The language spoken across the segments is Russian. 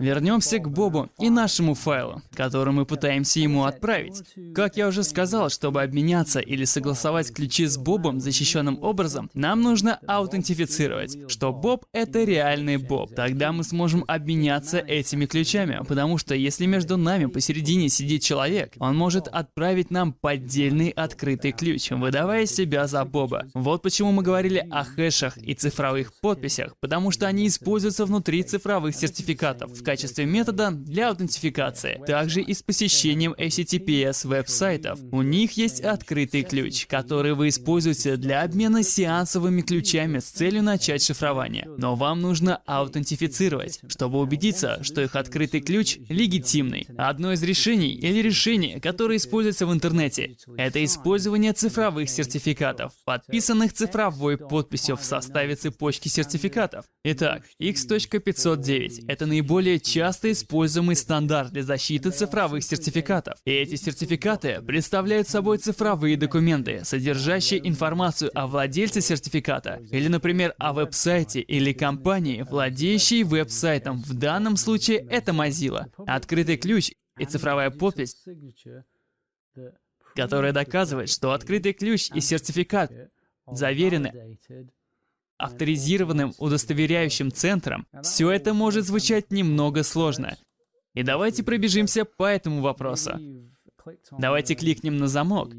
Вернемся к Бобу и нашему файлу, который мы пытаемся ему отправить. Как я уже сказал, чтобы обменяться или согласовать ключи с Бобом защищенным образом, нам нужно аутентифицировать, что Боб — это реальный Боб. Тогда мы сможем обменяться этими ключами, потому что если между нами посередине сидит человек, он может отправить нам поддельный открытый ключ, выдавая себя за Боба. Вот почему мы говорили о хэшах и цифровых подписях, потому что они используются внутри цифровых сертификатов в качестве метода для аутентификации. Также и с посещением HTTPS веб-сайтов. У них есть открытый ключ, который вы используете для обмена сеансовыми ключами с целью начать шифрование. Но вам нужно аутентифицировать, чтобы убедиться, что их открытый ключ легитимный. Одно из решений или решение, которое используется в интернете, это использование цифровых сертификатов, подписанных цифровой подписью в составе цепочки сертификатов. Итак, X.509 — это наиболее часто используемый стандарт для защиты цифровых сертификатов. И эти сертификаты представляют собой цифровые документы, содержащие информацию о владельце сертификата, или, например, о веб-сайте или компании, владеющей веб-сайтом. В данном случае это Mozilla. Открытый ключ и цифровая подпись, которая доказывает, что открытый ключ и сертификат заверены авторизированным удостоверяющим центром, все это может звучать немного сложно. И давайте пробежимся по этому вопросу. Давайте кликнем на замок.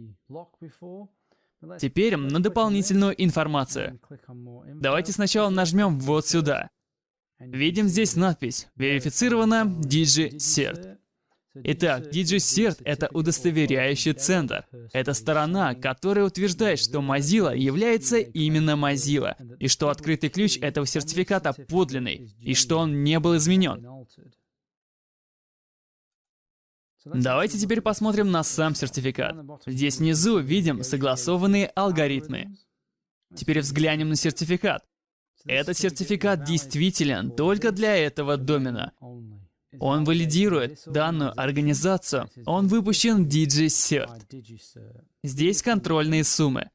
Теперь на дополнительную информацию. Давайте сначала нажмем вот сюда. Видим здесь надпись «Верифицировано DigiCert». Итак, DigiCert — это удостоверяющий центр. Это сторона, которая утверждает, что Mozilla является именно Mozilla, и что открытый ключ этого сертификата подлинный, и что он не был изменен. Давайте теперь посмотрим на сам сертификат. Здесь внизу видим согласованные алгоритмы. Теперь взглянем на сертификат. Этот сертификат действителен только для этого домена. Он валидирует данную организацию. Он выпущен DigiCert. Здесь контрольные суммы.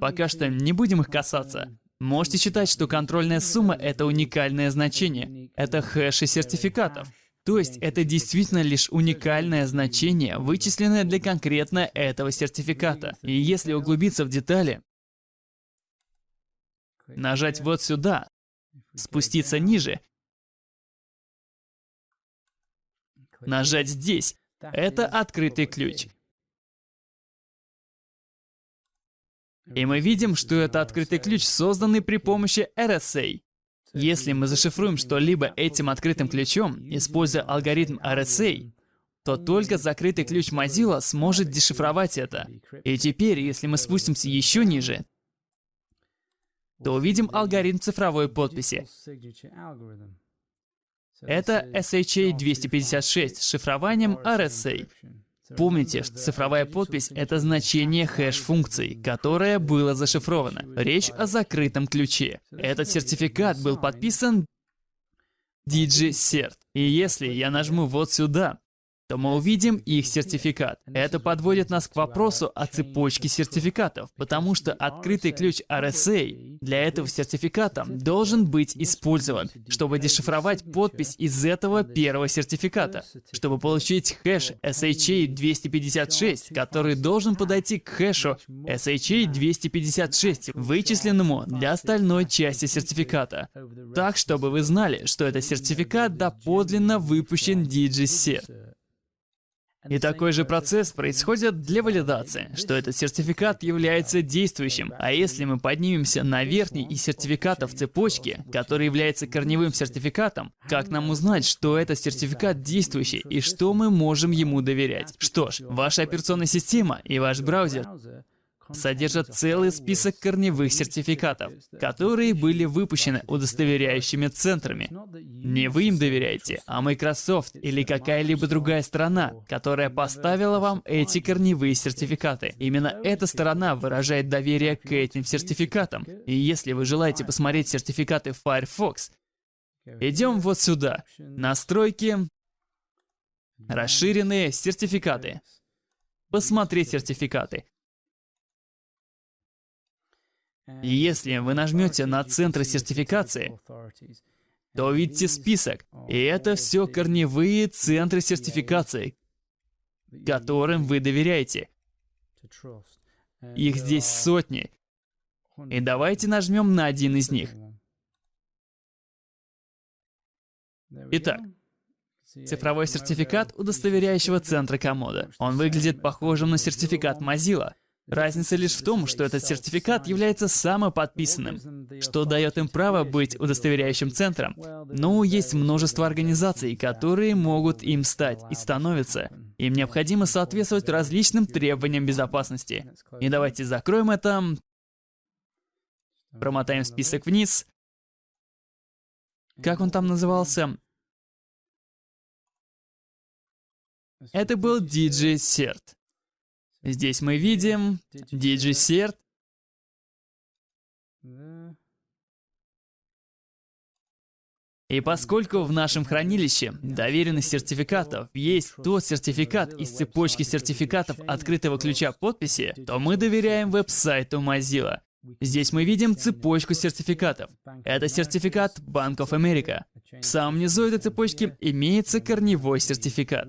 Пока что не будем их касаться. Можете считать, что контрольная сумма — это уникальное значение. Это хэши сертификатов. То есть это действительно лишь уникальное значение, вычисленное для конкретно этого сертификата. И если углубиться в детали, нажать вот сюда, спуститься ниже, нажать здесь, это открытый ключ. И мы видим, что это открытый ключ, созданный при помощи RSA. Если мы зашифруем что-либо этим открытым ключом, используя алгоритм RSA, то только закрытый ключ Mozilla сможет дешифровать это. И теперь, если мы спустимся еще ниже, то увидим алгоритм цифровой подписи. Это SHA-256 с шифрованием RSA. Помните, что цифровая подпись — это значение хэш-функции, которое было зашифровано. Речь о закрытом ключе. Этот сертификат был подписан DigiCert. И если я нажму вот сюда, то мы увидим их сертификат. Это подводит нас к вопросу о цепочке сертификатов, потому что открытый ключ RSA для этого сертификата должен быть использован, чтобы дешифровать подпись из этого первого сертификата, чтобы получить хэш SHA-256, который должен подойти к хэшу SHA-256, вычисленному для остальной части сертификата. Так, чтобы вы знали, что этот сертификат доподлинно выпущен DigiCert. И такой же процесс происходит для валидации, что этот сертификат является действующим. А если мы поднимемся на верхний из сертификатов цепочки, который является корневым сертификатом, как нам узнать, что этот сертификат действующий и что мы можем ему доверять? Что ж, ваша операционная система и ваш браузер содержат целый список корневых сертификатов, которые были выпущены удостоверяющими центрами. Не вы им доверяете, а Microsoft или какая-либо другая сторона, которая поставила вам эти корневые сертификаты. Именно эта сторона выражает доверие к этим сертификатам. И если вы желаете посмотреть сертификаты Firefox, идем вот сюда. Настройки, расширенные сертификаты. Посмотреть сертификаты. Если вы нажмете на центры сертификации, то увидите список. И это все корневые центры сертификации, которым вы доверяете. Их здесь сотни. И давайте нажмем на один из них. Итак, цифровой сертификат удостоверяющего центра комода. Он выглядит похожим на сертификат Mozilla. Разница лишь в том, что этот сертификат является самоподписанным, что дает им право быть удостоверяющим центром. Но есть множество организаций, которые могут им стать и становятся. Им необходимо соответствовать различным требованиям безопасности. И давайте закроем это. Промотаем список вниз. Как он там назывался? Это был DJ Cert. Здесь мы видим DJ Cert. И поскольку в нашем хранилище доверенных сертификатов есть тот сертификат из цепочки сертификатов открытого ключа подписи, то мы доверяем веб-сайту Mozilla. Здесь мы видим цепочку сертификатов. Это сертификат Bank of America. В самом низу этой цепочки имеется корневой сертификат.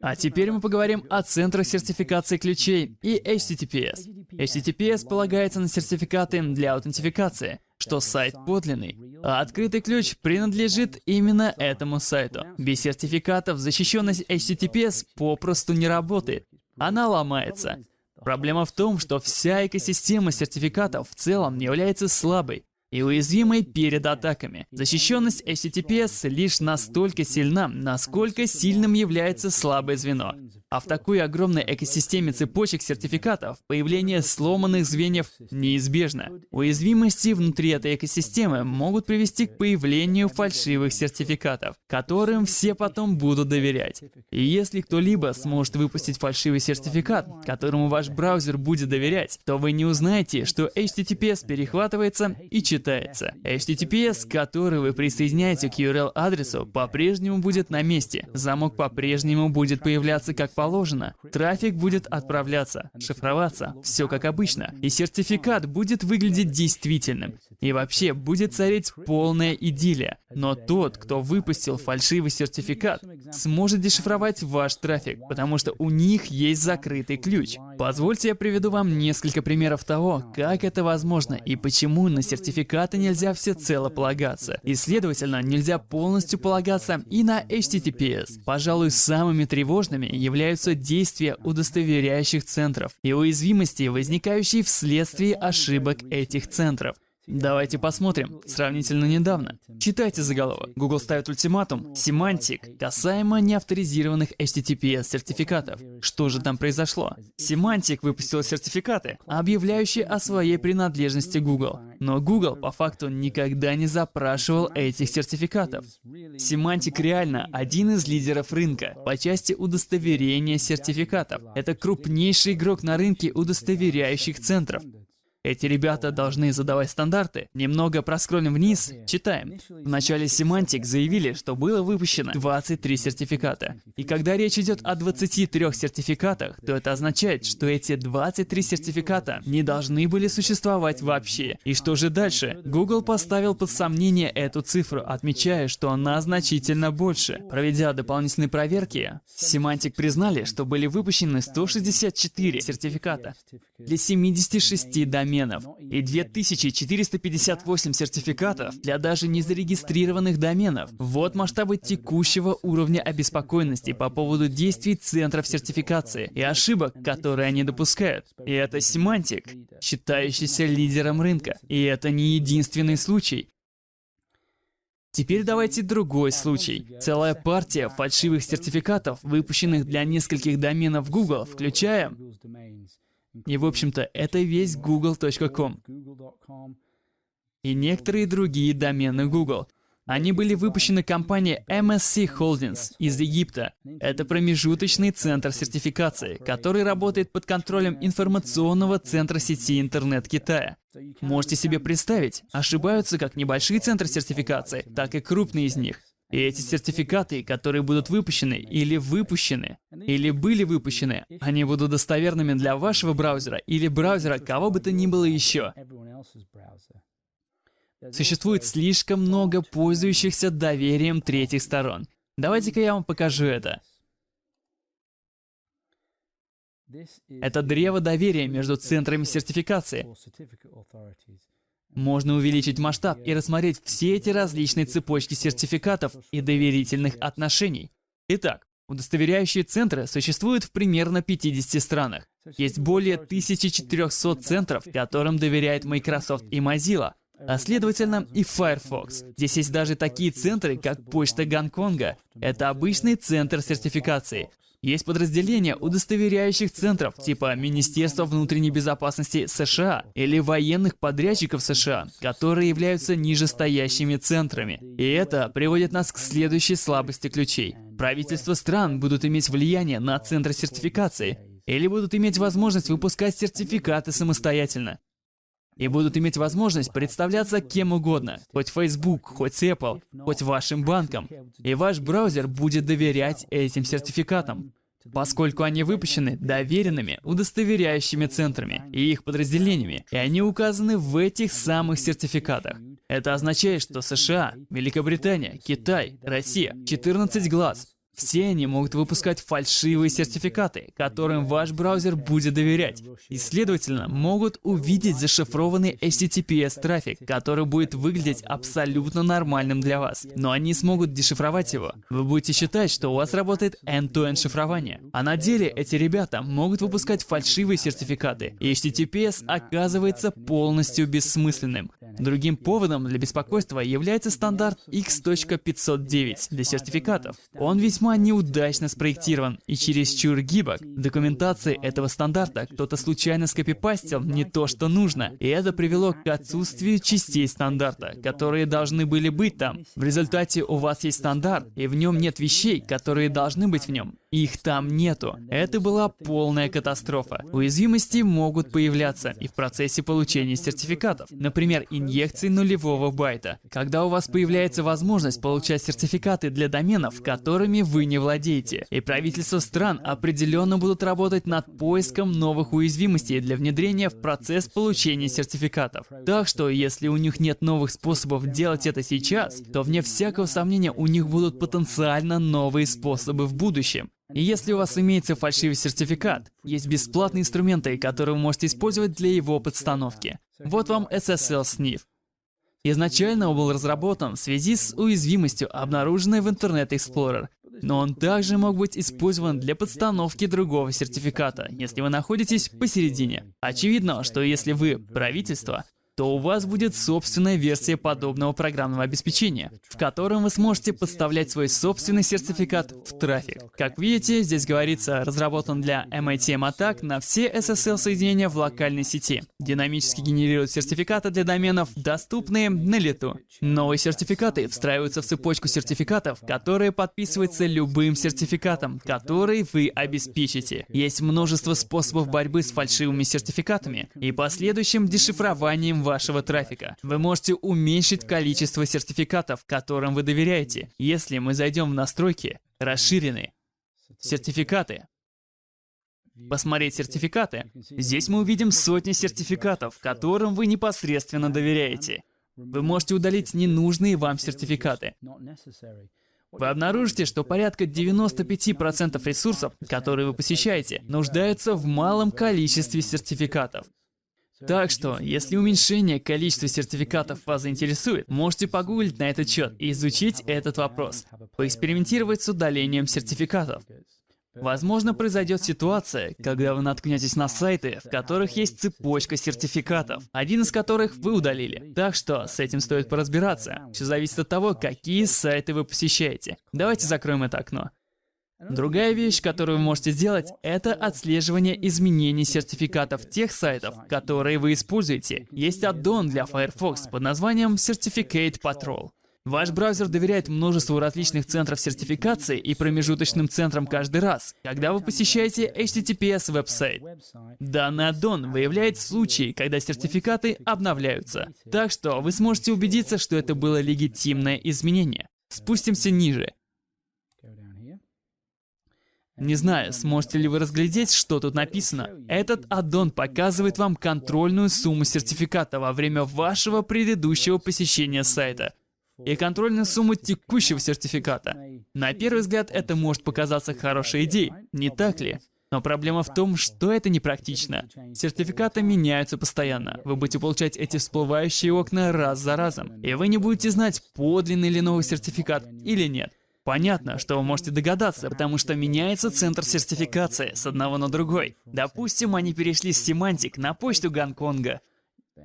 А теперь мы поговорим о центрах сертификации ключей и HTTPS. HTTPS полагается на сертификаты для аутентификации, что сайт подлинный, а открытый ключ принадлежит именно этому сайту. Без сертификатов защищенность HTTPS попросту не работает. Она ломается. Проблема в том, что вся экосистема сертификатов в целом является слабой и уязвимой перед атаками. Защищенность HTTPS лишь настолько сильна, насколько сильным является слабое звено. А в такой огромной экосистеме цепочек сертификатов появление сломанных звеньев неизбежно. Уязвимости внутри этой экосистемы могут привести к появлению фальшивых сертификатов, которым все потом будут доверять. И если кто-либо сможет выпустить фальшивый сертификат, которому ваш браузер будет доверять, то вы не узнаете, что HTTPS перехватывается и читается. HTTPS, который вы присоединяете к URL-адресу, по-прежнему будет на месте. Замок по-прежнему будет появляться как положено. Трафик будет отправляться, шифроваться, все как обычно. И сертификат будет выглядеть действительным. И вообще будет царить полная идиллия. Но тот, кто выпустил фальшивый сертификат, сможет дешифровать ваш трафик, потому что у них есть закрытый ключ. Позвольте я приведу вам несколько примеров того, как это возможно и почему на сертификаты нельзя всецело полагаться. И, следовательно, нельзя полностью полагаться и на HTTPS. Пожалуй, самыми тревожными являются действия удостоверяющих центров и уязвимости, возникающие вследствие ошибок этих центров. Давайте посмотрим. Сравнительно недавно. Читайте заголовок. Google ставит ультиматум Semantic касаемо неавторизированных HTTPS сертификатов. Что же там произошло? Semantic выпустила сертификаты, объявляющие о своей принадлежности Google. Но Google по факту никогда не запрашивал этих сертификатов. Semantic реально один из лидеров рынка по части удостоверения сертификатов. Это крупнейший игрок на рынке удостоверяющих центров. Эти ребята должны задавать стандарты. Немного проскроллим вниз, читаем. В начале Semantic заявили, что было выпущено 23 сертификата. И когда речь идет о 23 сертификатах, то это означает, что эти 23 сертификата не должны были существовать вообще. И что же дальше? Google поставил под сомнение эту цифру, отмечая, что она значительно больше. Проведя дополнительные проверки, Semantic признали, что были выпущены 164 сертификата для 76 доменов доменов и 2458 сертификатов для даже незарегистрированных доменов. Вот масштабы текущего уровня обеспокоенности по поводу действий центров сертификации и ошибок, которые они допускают. И это семантик, считающийся лидером рынка. И это не единственный случай. Теперь давайте другой случай. Целая партия фальшивых сертификатов, выпущенных для нескольких доменов Google, включая и, в общем-то, это весь google.com. И некоторые другие домены Google. Они были выпущены компанией MSC Holdings из Египта. Это промежуточный центр сертификации, который работает под контролем информационного центра сети интернет Китая. Можете себе представить, ошибаются как небольшие центры сертификации, так и крупные из них. И эти сертификаты, которые будут выпущены или выпущены, или были выпущены, они будут достоверными для вашего браузера или браузера кого бы то ни было еще. Существует слишком много пользующихся доверием третьих сторон. Давайте-ка я вам покажу это. Это древо доверия между центрами сертификации. Можно увеличить масштаб и рассмотреть все эти различные цепочки сертификатов и доверительных отношений. Итак, удостоверяющие центры существуют в примерно 50 странах. Есть более 1400 центров, которым доверяет Microsoft и Mozilla, а следовательно и Firefox. Здесь есть даже такие центры, как Почта Гонконга. Это обычный центр сертификации. Есть подразделения удостоверяющих центров, типа Министерства внутренней безопасности США или военных подрядчиков США, которые являются нижестоящими центрами. И это приводит нас к следующей слабости ключей. Правительства стран будут иметь влияние на центры сертификации или будут иметь возможность выпускать сертификаты самостоятельно и будут иметь возможность представляться кем угодно, хоть Facebook, хоть Apple, хоть вашим банком. И ваш браузер будет доверять этим сертификатам, поскольку они выпущены доверенными, удостоверяющими центрами и их подразделениями, и они указаны в этих самых сертификатах. Это означает, что США, Великобритания, Китай, Россия, 14 глаз, все они могут выпускать фальшивые сертификаты, которым ваш браузер будет доверять, и, следовательно, могут увидеть зашифрованный HTTPS-трафик, который будет выглядеть абсолютно нормальным для вас. Но они смогут дешифровать его. Вы будете считать, что у вас работает end-to-end шифрование. А на деле эти ребята могут выпускать фальшивые сертификаты, и HTTPS оказывается полностью бессмысленным. Другим поводом для беспокойства является стандарт X.509 для сертификатов. Он весьма неудачно спроектирован и чересчур гибок. В документации этого стандарта кто-то случайно скопипастил не то, что нужно, и это привело к отсутствию частей стандарта, которые должны были быть там. В результате у вас есть стандарт, и в нем нет вещей, которые должны быть в нем. Их там нету. Это была полная катастрофа. Уязвимости могут появляться и в процессе получения сертификатов. Например, инъекции нулевого байта. Когда у вас появляется возможность получать сертификаты для доменов, которыми вы не владеете. И правительства стран определенно будут работать над поиском новых уязвимостей для внедрения в процесс получения сертификатов. Так что, если у них нет новых способов делать это сейчас, то вне всякого сомнения у них будут потенциально новые способы в будущем. И если у вас имеется фальшивый сертификат, есть бесплатные инструменты, которые вы можете использовать для его подстановки. Вот вам SSL Sniff. Изначально он был разработан в связи с уязвимостью, обнаруженной в Internet Explorer, но он также мог быть использован для подстановки другого сертификата, если вы находитесь посередине. Очевидно, что если вы правительство, то у вас будет собственная версия подобного программного обеспечения, в котором вы сможете подставлять свой собственный сертификат в трафик. Как видите, здесь говорится, разработан для MITM атак на все SSL-соединения в локальной сети. Динамически генерирует сертификаты для доменов, доступные на лету. Новые сертификаты встраиваются в цепочку сертификатов, которые подписываются любым сертификатом, который вы обеспечите. Есть множество способов борьбы с фальшивыми сертификатами и последующим дешифрованием вашего трафика. Вы можете уменьшить количество сертификатов, которым вы доверяете, если мы зайдем в настройки «Расширенные», «Сертификаты», посмотреть сертификаты. Здесь мы увидим сотни сертификатов, которым вы непосредственно доверяете. Вы можете удалить ненужные вам сертификаты. Вы обнаружите, что порядка 95% ресурсов, которые вы посещаете, нуждаются в малом количестве сертификатов. Так что, если уменьшение количества сертификатов вас заинтересует, можете погуглить на этот счет и изучить этот вопрос, поэкспериментировать с удалением сертификатов. Возможно, произойдет ситуация, когда вы наткнетесь на сайты, в которых есть цепочка сертификатов, один из которых вы удалили. Так что с этим стоит поразбираться. Все зависит от того, какие сайты вы посещаете. Давайте закроем это окно. Другая вещь, которую вы можете сделать, это отслеживание изменений сертификатов тех сайтов, которые вы используете. Есть аддон для Firefox под названием Certificate Patrol. Ваш браузер доверяет множеству различных центров сертификации и промежуточным центрам каждый раз, когда вы посещаете HTTPS веб-сайт. Данный аддон выявляет случаи, когда сертификаты обновляются. Так что вы сможете убедиться, что это было легитимное изменение. Спустимся ниже. Не знаю, сможете ли вы разглядеть, что тут написано. Этот аддон показывает вам контрольную сумму сертификата во время вашего предыдущего посещения сайта и контрольную сумму текущего сертификата. На первый взгляд это может показаться хорошей идеей, не так ли? Но проблема в том, что это непрактично. Сертификаты меняются постоянно. Вы будете получать эти всплывающие окна раз за разом. И вы не будете знать, подлинный ли новый сертификат или нет. Понятно, что вы можете догадаться, потому что меняется центр сертификации с одного на другой. Допустим, они перешли с Семантик на почту Гонконга.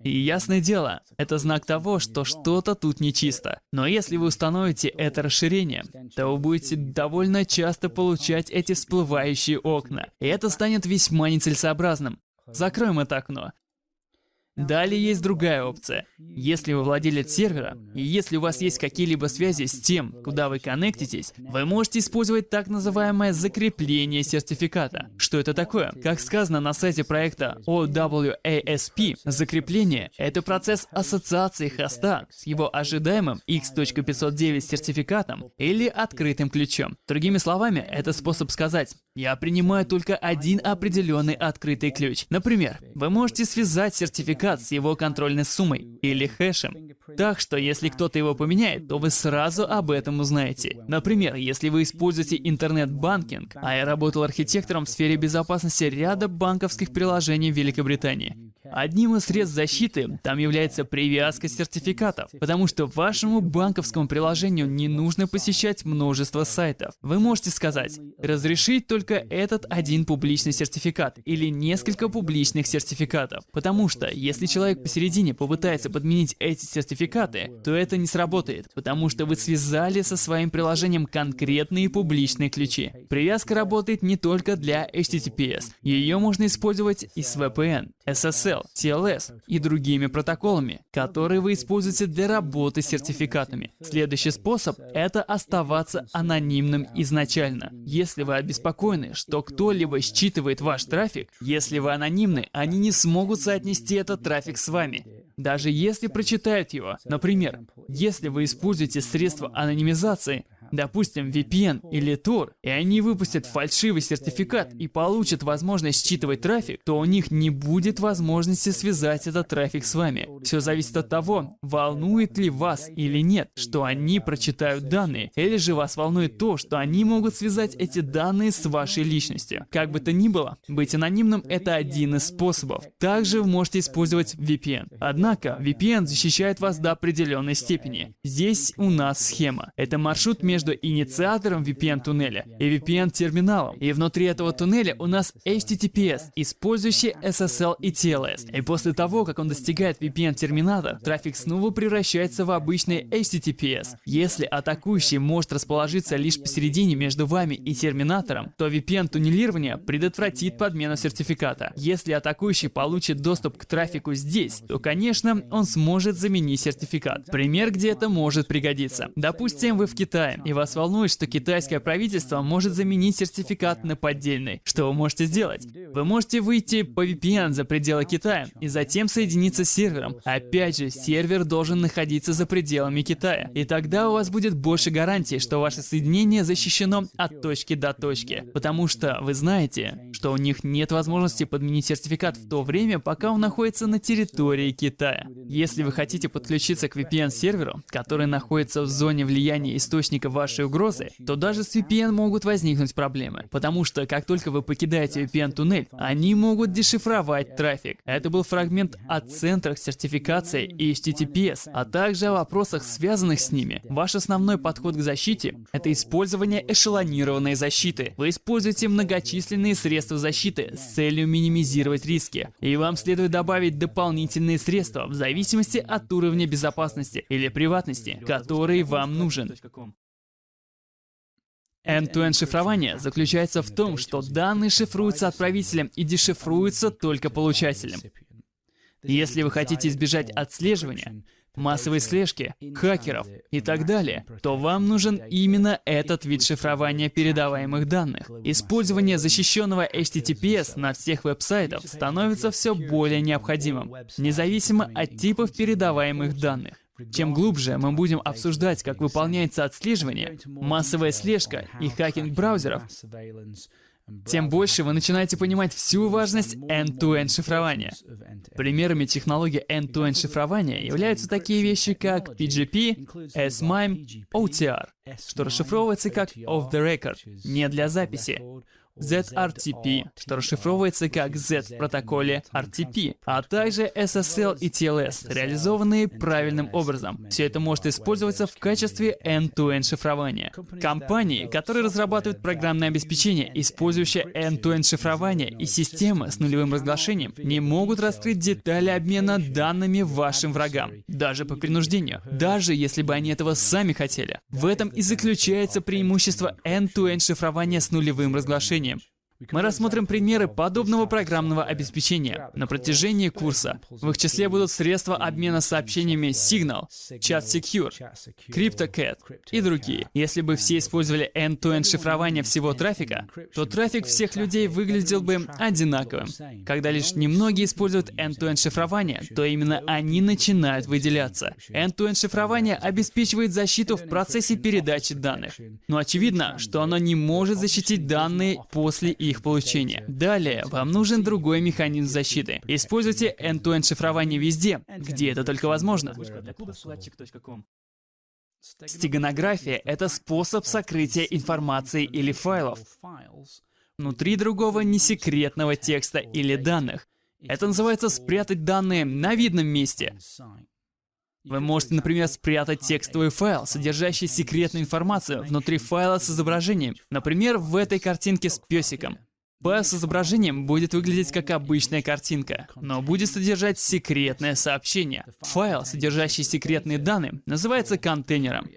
И ясное дело, это знак того, что что-то тут нечисто. Но если вы установите это расширение, то вы будете довольно часто получать эти всплывающие окна. И это станет весьма нецелесообразным. Закроем это окно. Далее есть другая опция. Если вы владелец сервера, и если у вас есть какие-либо связи с тем, куда вы коннектитесь, вы можете использовать так называемое закрепление сертификата. Что это такое? Как сказано на сайте проекта OWASP, закрепление — это процесс ассоциации хоста с его ожидаемым X.509 сертификатом или открытым ключом. Другими словами, это способ сказать, я принимаю только один определенный открытый ключ. Например, вы можете связать сертификат с его контрольной суммой или хэшем. Так что, если кто-то его поменяет, то вы сразу об этом узнаете. Например, если вы используете интернет-банкинг, а я работал архитектором в сфере безопасности ряда банковских приложений в Великобритании. Одним из средств защиты там является привязка сертификатов, потому что вашему банковскому приложению не нужно посещать множество сайтов. Вы можете сказать, разрешить только этот один публичный сертификат или несколько публичных сертификатов, потому что если человек посередине попытается подменить эти сертификаты, то это не сработает, потому что вы связали со своим приложением конкретные публичные ключи. Привязка работает не только для HTTPS, ее можно использовать и с VPN, SSL, TLS и другими протоколами, которые вы используете для работы с сертификатами. Следующий способ — это оставаться анонимным изначально. Если вы обеспокоены, что кто-либо считывает ваш трафик, если вы анонимны, они не смогут соотнести этот трафик с вами. Даже если прочитают его. Например, если вы используете средства анонимизации, допустим, VPN или Tor, и они выпустят фальшивый сертификат и получат возможность считывать трафик, то у них не будет возможности связать этот трафик с вами. Все зависит от того, волнует ли вас или нет, что они прочитают данные, или же вас волнует то, что они могут связать эти данные с вашей личностью. Как бы то ни было, быть анонимным — это один из способов. Также вы можете использовать VPN. Однако, VPN защищает вас до определенной степени. Здесь у нас схема. Это маршрут между между инициатором VPN-туннеля и VPN-терминалом. И внутри этого туннеля у нас HTTPS, использующий SSL и TLS. И после того, как он достигает VPN-терминала, трафик снова превращается в обычный HTTPS. Если атакующий может расположиться лишь посередине между вами и терминатором, то VPN-туннелирование предотвратит подмену сертификата. Если атакующий получит доступ к трафику здесь, то, конечно, он сможет заменить сертификат. Пример, где это может пригодиться. Допустим, вы в Китае, и вас волнует, что китайское правительство может заменить сертификат на поддельный. Что вы можете сделать? Вы можете выйти по VPN за пределы Китая и затем соединиться с сервером. Опять же, сервер должен находиться за пределами Китая. И тогда у вас будет больше гарантий, что ваше соединение защищено от точки до точки. Потому что вы знаете, что у них нет возможности подменить сертификат в то время, пока он находится на территории Китая. Если вы хотите подключиться к VPN-серверу, который находится в зоне влияния источника вашей угрозы, то даже с VPN могут возникнуть проблемы. Потому что как только вы покидаете VPN-туннель, они могут дешифровать трафик. Это был фрагмент о центрах сертификации и HTTPS, а также о вопросах, связанных с ними. Ваш основной подход к защите — это использование эшелонированной защиты. Вы используете многочисленные средства защиты с целью минимизировать риски. И вам следует добавить дополнительные средства в зависимости от уровня безопасности или приватности, который вам нужен. End-to-end шифрование заключается в том, что данные шифруются отправителем и дешифруются только получателем. Если вы хотите избежать отслеживания, массовой слежки, хакеров и так далее, то вам нужен именно этот вид шифрования передаваемых данных. Использование защищенного HTTPS на всех веб-сайтах становится все более необходимым, независимо от типов передаваемых данных. Чем глубже мы будем обсуждать, как выполняется отслеживание, массовая слежка и хакинг браузеров, тем больше вы начинаете понимать всю важность end-to-end шифрования. Примерами технологии end-to-end шифрования являются такие вещи, как PGP, S-MIME, OTR, что расшифровывается как off the record, не для записи, ZRTP, что расшифровывается как Z в протоколе RTP, а также SSL и TLS, реализованные правильным образом. Все это может использоваться в качестве end-to-end шифрования. Компании, которые разрабатывают программное обеспечение, использующее end-to-end шифрование и системы с нулевым разглашением, не могут раскрыть детали обмена данными вашим врагам, даже по принуждению, даже если бы они этого сами хотели. В этом и заключается преимущество end-to-end шифрования с нулевым разглашением обеспечением. Мы рассмотрим примеры подобного программного обеспечения на протяжении курса. В их числе будут средства обмена сообщениями Signal, Chat Secure, CryptoCat и другие. Если бы все использовали end-to-end шифрование всего трафика, то трафик всех людей выглядел бы одинаковым. Когда лишь немногие используют end-to-end шифрование, то именно они начинают выделяться. End-to-end шифрование обеспечивает защиту в процессе передачи данных. Но очевидно, что оно не может защитить данные после их их получения. Далее, вам нужен другой механизм защиты. Используйте end-to-end шифрование везде, где это только возможно. Стеганография — это способ сокрытия информации или файлов внутри другого несекретного текста или данных. Это называется спрятать данные на видном месте. Вы можете, например, спрятать текстовый файл, содержащий секретную информацию внутри файла с изображением. Например, в этой картинке с песиком. Файл с изображением будет выглядеть как обычная картинка, но будет содержать секретное сообщение. Файл, содержащий секретные данные, называется контейнером.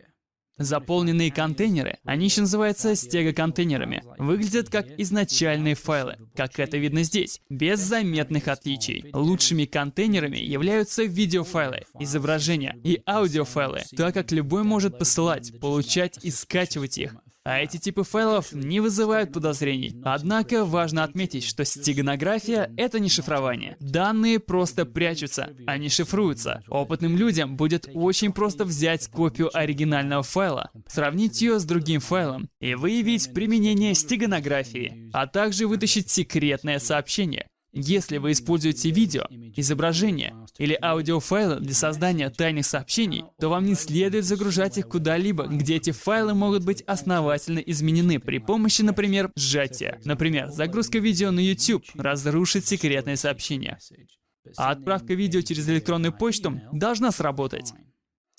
Заполненные контейнеры, они еще называются стегоконтейнерами, выглядят как изначальные файлы, как это видно здесь, без заметных отличий. Лучшими контейнерами являются видеофайлы, изображения и аудиофайлы, так как любой может посылать, получать и скачивать их. А эти типы файлов не вызывают подозрений. Однако важно отметить, что стеганография — это не шифрование. Данные просто прячутся, они шифруются. Опытным людям будет очень просто взять копию оригинального файла, сравнить ее с другим файлом и выявить применение стеганографии, а также вытащить секретное сообщение. Если вы используете видео, изображение или аудиофайлы для создания тайных сообщений, то вам не следует загружать их куда-либо, где эти файлы могут быть основательно изменены при помощи, например, сжатия. Например, загрузка видео на YouTube разрушит секретное сообщение. А отправка видео через электронную почту должна сработать.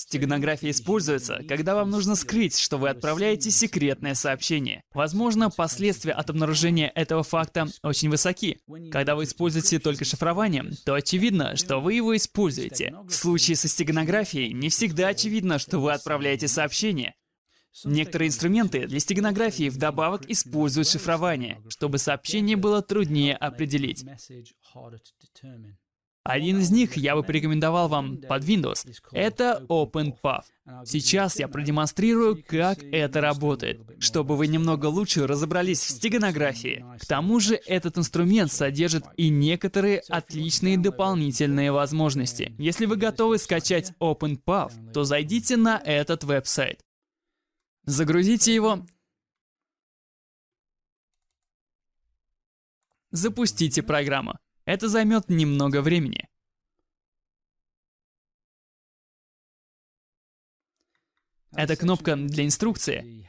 Стеганография используется, когда вам нужно скрыть, что вы отправляете секретное сообщение. Возможно, последствия от обнаружения этого факта очень высоки. Когда вы используете только шифрование, то очевидно, что вы его используете. В случае со стеганографией не всегда очевидно, что вы отправляете сообщение. Некоторые инструменты для стеганографии вдобавок используют шифрование, чтобы сообщение было труднее определить. Один из них я бы порекомендовал вам под Windows. Это OpenPath. Сейчас я продемонстрирую, как это работает, чтобы вы немного лучше разобрались в стеганографии. К тому же этот инструмент содержит и некоторые отличные дополнительные возможности. Если вы готовы скачать OpenPath, то зайдите на этот веб-сайт. Загрузите его. Запустите программу. Это займет немного времени. Это кнопка для инструкции.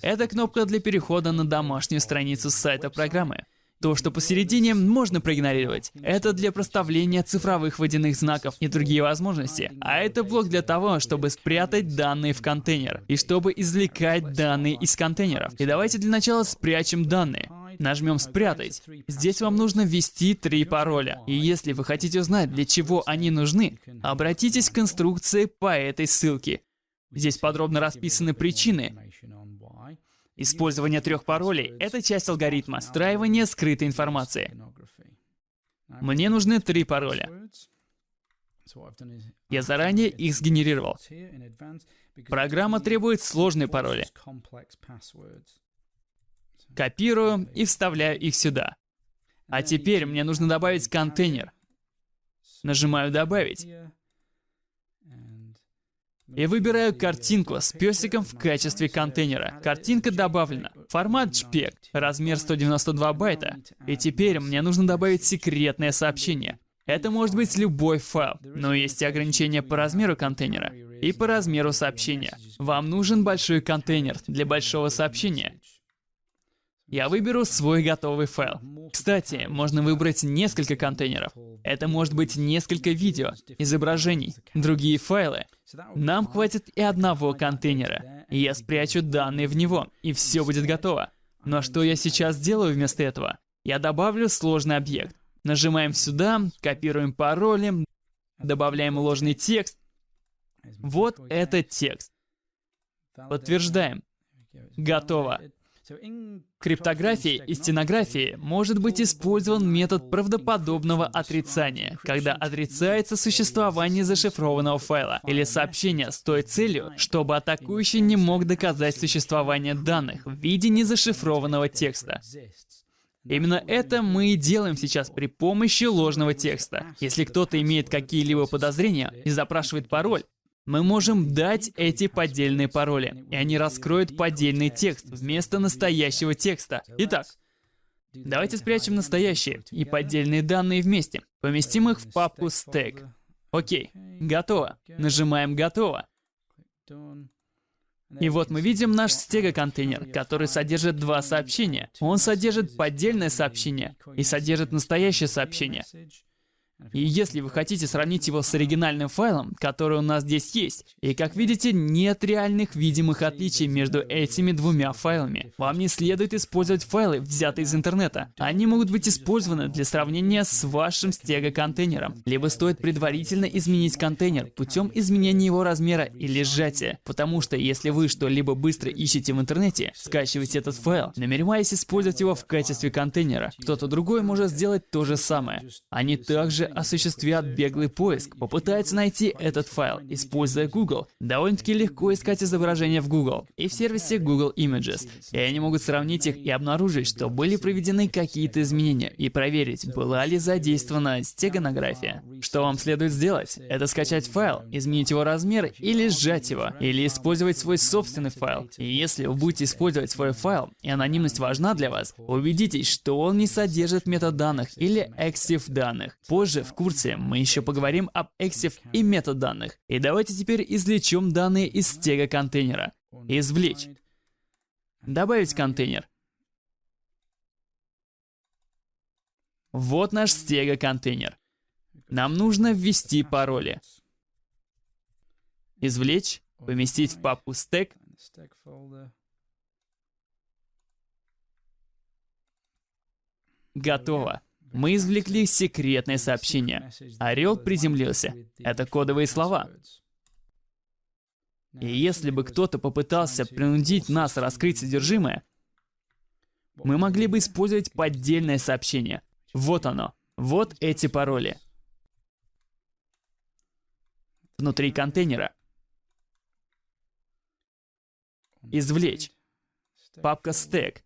Это кнопка для перехода на домашнюю страницу сайта программы. То, что посередине, можно проигнорировать. Это для проставления цифровых водяных знаков и другие возможности. А это блок для того, чтобы спрятать данные в контейнер и чтобы извлекать данные из контейнеров. И давайте для начала спрячем данные. Нажмем «Спрятать». Здесь вам нужно ввести три пароля. И если вы хотите узнать, для чего они нужны, обратитесь к инструкции по этой ссылке. Здесь подробно расписаны причины. Использование трех паролей — это часть алгоритма встраивания скрытой информации. Мне нужны три пароля. Я заранее их сгенерировал. Программа требует сложные пароли. Копирую и вставляю их сюда. А теперь мне нужно добавить контейнер. Нажимаю «Добавить». и выбираю картинку с песиком в качестве контейнера. Картинка добавлена. Формат JPEG, размер 192 байта. И теперь мне нужно добавить секретное сообщение. Это может быть любой файл, но есть и ограничения по размеру контейнера и по размеру сообщения. Вам нужен большой контейнер для большого сообщения. Я выберу свой готовый файл. Кстати, можно выбрать несколько контейнеров. Это может быть несколько видео, изображений, другие файлы. Нам хватит и одного контейнера. Я спрячу данные в него, и все будет готово. Но что я сейчас делаю вместо этого? Я добавлю сложный объект. Нажимаем сюда, копируем пароли, добавляем ложный текст. Вот это текст. Подтверждаем. Готово. Криптографии и стенографии может быть использован метод правдоподобного отрицания, когда отрицается существование зашифрованного файла или сообщения с той целью, чтобы атакующий не мог доказать существование данных в виде незашифрованного текста. Именно это мы и делаем сейчас при помощи ложного текста. Если кто-то имеет какие-либо подозрения и запрашивает пароль, мы можем дать эти поддельные пароли, и они раскроют поддельный текст вместо настоящего текста. Итак, давайте спрячем настоящие и поддельные данные вместе. Поместим их в папку stack. Окей, готово. Нажимаем «Готово». И вот мы видим наш стего-контейнер, который содержит два сообщения. Он содержит поддельное сообщение и содержит настоящее сообщение. И если вы хотите сравнить его с оригинальным файлом, который у нас здесь есть, и как видите, нет реальных видимых отличий между этими двумя файлами. Вам не следует использовать файлы, взятые из интернета. Они могут быть использованы для сравнения с вашим стего-контейнером. Либо стоит предварительно изменить контейнер путем изменения его размера или сжатия. Потому что если вы что-либо быстро ищете в интернете, скачиваете этот файл, намереваясь использовать его в качестве контейнера, кто-то другой может сделать то же самое. Они также осуществят беглый поиск, попытаются найти этот файл, используя Google. Довольно-таки легко искать изображения в Google и в сервисе Google Images. И они могут сравнить их и обнаружить, что были проведены какие-то изменения, и проверить, была ли задействована стеганография. Что вам следует сделать? Это скачать файл, изменить его размер или сжать его, или использовать свой собственный файл. И если вы будете использовать свой файл, и анонимность важна для вас, убедитесь, что он не содержит метаданных или EXIF данных. Позже Позже в курсе мы еще поговорим об EXIF и метаданных. И давайте теперь извлечем данные из стега контейнера. Извлечь. Добавить контейнер. Вот наш стега контейнер. Нам нужно ввести пароли. Извлечь, поместить в папку стек. Готово. Мы извлекли секретное сообщение. Орел приземлился. Это кодовые слова. И если бы кто-то попытался принудить нас раскрыть содержимое, мы могли бы использовать поддельное сообщение. Вот оно. Вот эти пароли. Внутри контейнера. Извлечь. Папка стек.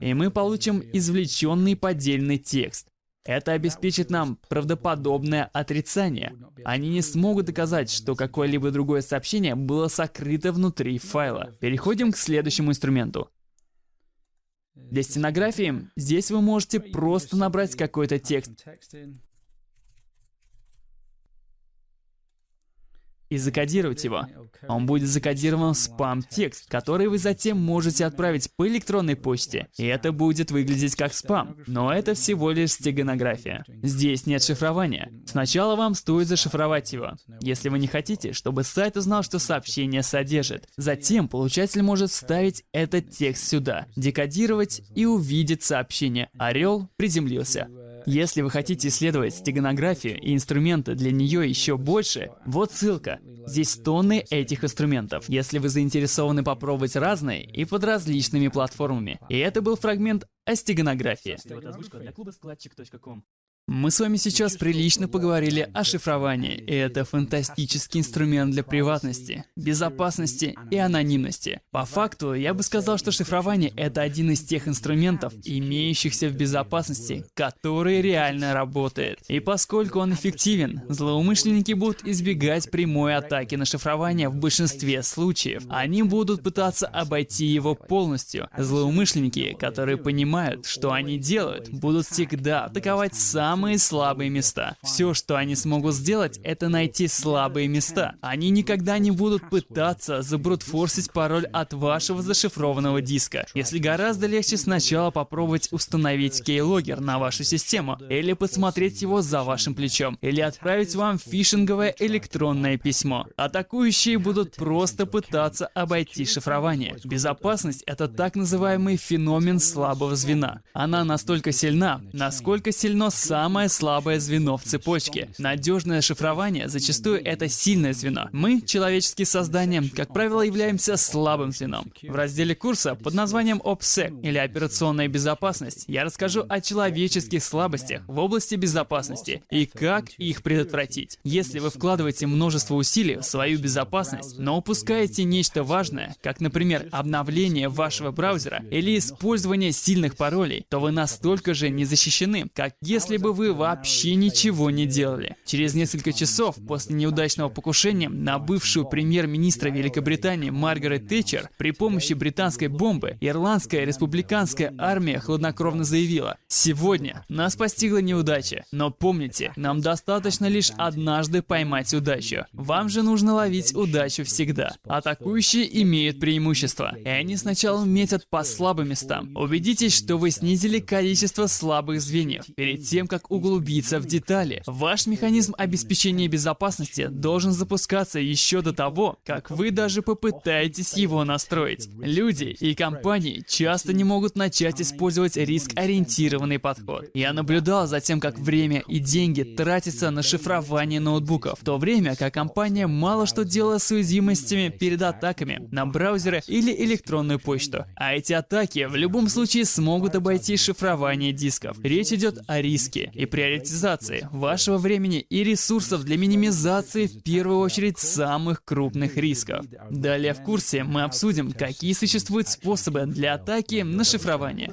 И мы получим извлеченный поддельный текст. Это обеспечит нам правдоподобное отрицание. Они не смогут доказать, что какое-либо другое сообщение было сокрыто внутри файла. Переходим к следующему инструменту. Для стенографии здесь вы можете просто набрать какой-то текст и закодировать его. Он будет закодирован в спам-текст, который вы затем можете отправить по электронной почте. И это будет выглядеть как спам. Но это всего лишь стеганография. Здесь нет шифрования. Сначала вам стоит зашифровать его, если вы не хотите, чтобы сайт узнал, что сообщение содержит. Затем получатель может вставить этот текст сюда, декодировать и увидеть сообщение. Орел приземлился. Если вы хотите исследовать стеганографию и инструменты для нее еще больше, вот ссылка. Здесь тонны этих инструментов, если вы заинтересованы попробовать разные и под различными платформами. И это был фрагмент о стеганографии. Мы с вами сейчас прилично поговорили о шифровании, и это фантастический инструмент для приватности, безопасности и анонимности. По факту, я бы сказал, что шифрование — это один из тех инструментов, имеющихся в безопасности, который реально работает. И поскольку он эффективен, злоумышленники будут избегать прямой атаки на шифрование в большинстве случаев. Они будут пытаться обойти его полностью. Злоумышленники, которые понимают, что они делают, будут всегда атаковать сам самые слабые места. Все, что они смогут сделать, это найти слабые места. Они никогда не будут пытаться забрутфорсить пароль от вашего зашифрованного диска, если гораздо легче сначала попробовать установить кейлогер на вашу систему, или подсмотреть его за вашим плечом, или отправить вам фишинговое электронное письмо. Атакующие будут просто пытаться обойти шифрование. Безопасность — это так называемый феномен слабого звена. Она настолько сильна, насколько сильно сам самое слабое звено в цепочке. Надежное шифрование зачастую это сильное звено. Мы, человеческие создания, как правило, являемся слабым звеном. В разделе курса под названием OPSEC или операционная безопасность я расскажу о человеческих слабостях в области безопасности и как их предотвратить. Если вы вкладываете множество усилий в свою безопасность, но упускаете нечто важное, как, например, обновление вашего браузера или использование сильных паролей, то вы настолько же не защищены, как если бы вы вообще ничего не делали. Через несколько часов после неудачного покушения на бывшую премьер-министра Великобритании Маргарет Тэтчер при помощи британской бомбы ирландская республиканская армия хладнокровно заявила «Сегодня нас постигла неудача, но помните, нам достаточно лишь однажды поймать удачу. Вам же нужно ловить удачу всегда. Атакующие имеют преимущество, и они сначала метят по слабым местам. Убедитесь, что вы снизили количество слабых звеньев перед тем, как углубиться в детали. Ваш механизм обеспечения безопасности должен запускаться еще до того, как вы даже попытаетесь его настроить. Люди и компании часто не могут начать использовать риск-ориентированный подход. Я наблюдал за тем, как время и деньги тратятся на шифрование ноутбуков, в то время как компания мало что делала с уязвимостями перед атаками на браузеры или электронную почту. А эти атаки в любом случае смогут обойти шифрование дисков. Речь идет о риске и приоритизации вашего времени и ресурсов для минимизации в первую очередь самых крупных рисков. Далее в курсе мы обсудим, какие существуют способы для атаки на шифрование.